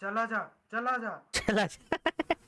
चला जा चला जा। चला